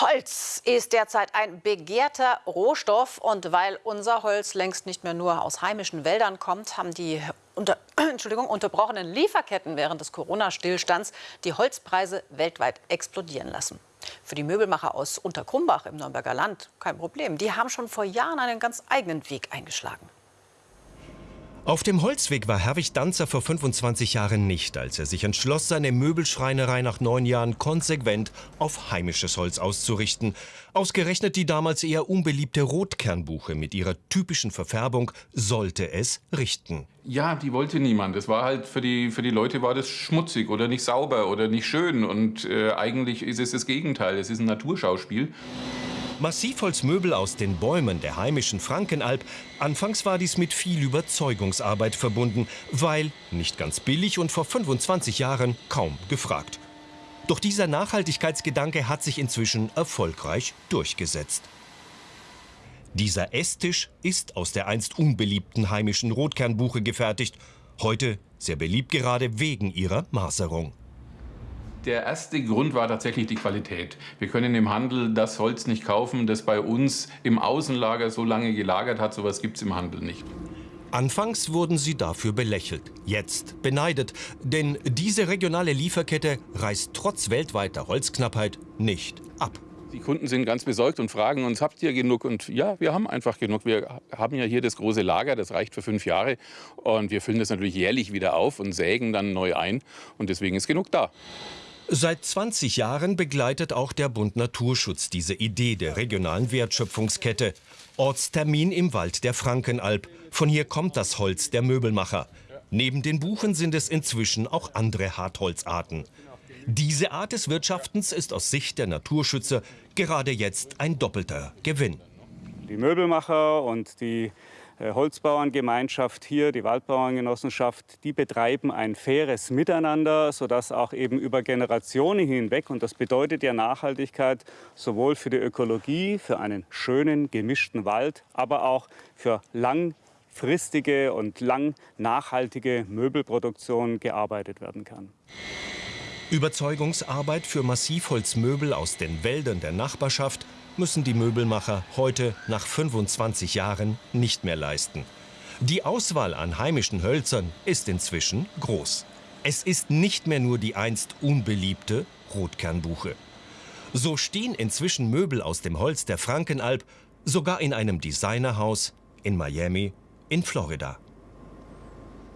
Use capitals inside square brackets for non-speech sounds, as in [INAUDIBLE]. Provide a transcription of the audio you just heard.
Holz ist derzeit ein begehrter Rohstoff und weil unser Holz längst nicht mehr nur aus heimischen Wäldern kommt, haben die unter, [CLEARS THROAT] Entschuldigung, unterbrochenen Lieferketten während des Corona-Stillstands die Holzpreise weltweit explodieren lassen. Für die Möbelmacher aus Unterkrumbach im Nürnberger Land kein Problem. Die haben schon vor Jahren einen ganz eigenen Weg eingeschlagen. Auf dem Holzweg war Herwig Danzer vor 25 Jahren nicht, als er sich entschloss, seine Möbelschreinerei nach neun Jahren konsequent auf heimisches Holz auszurichten. Ausgerechnet die damals eher unbeliebte Rotkernbuche mit ihrer typischen Verfärbung sollte es richten. Ja, die wollte niemand. Das war halt für die, für die Leute war das schmutzig oder nicht sauber oder nicht schön. Und äh, eigentlich ist es das Gegenteil. Es ist ein Naturschauspiel. Massivholzmöbel aus den Bäumen der heimischen Frankenalb. Anfangs war dies mit viel Überzeugungsarbeit verbunden, weil nicht ganz billig und vor 25 Jahren kaum gefragt. Doch dieser Nachhaltigkeitsgedanke hat sich inzwischen erfolgreich durchgesetzt. Dieser Esstisch ist aus der einst unbeliebten heimischen Rotkernbuche gefertigt, heute sehr beliebt gerade wegen ihrer Maserung. Der erste Grund war tatsächlich die Qualität. Wir können im Handel das Holz nicht kaufen, das bei uns im Außenlager so lange gelagert hat. So etwas gibt es im Handel nicht. Anfangs wurden sie dafür belächelt, jetzt beneidet. Denn diese regionale Lieferkette reißt trotz weltweiter Holzknappheit nicht ab. Die Kunden sind ganz besorgt und fragen uns, habt ihr genug? Und ja, wir haben einfach genug. Wir haben ja hier das große Lager, das reicht für fünf Jahre. Und wir füllen das natürlich jährlich wieder auf und sägen dann neu ein. Und deswegen ist genug da. Seit 20 Jahren begleitet auch der Bund Naturschutz diese Idee der regionalen Wertschöpfungskette. Ortstermin im Wald der Frankenalb. Von hier kommt das Holz der Möbelmacher. Neben den Buchen sind es inzwischen auch andere Hartholzarten. Diese Art des Wirtschaftens ist aus Sicht der Naturschützer gerade jetzt ein doppelter Gewinn. Die Möbelmacher und die Holzbauerngemeinschaft hier, die Waldbauerngenossenschaft, die betreiben ein faires Miteinander, sodass auch eben über Generationen hinweg, und das bedeutet ja Nachhaltigkeit, sowohl für die Ökologie, für einen schönen, gemischten Wald, aber auch für langfristige und lang nachhaltige Möbelproduktion gearbeitet werden kann. Überzeugungsarbeit für Massivholzmöbel aus den Wäldern der Nachbarschaft müssen die Möbelmacher heute nach 25 Jahren nicht mehr leisten. Die Auswahl an heimischen Hölzern ist inzwischen groß. Es ist nicht mehr nur die einst unbeliebte Rotkernbuche. So stehen inzwischen Möbel aus dem Holz der Frankenalb sogar in einem Designerhaus in Miami in Florida.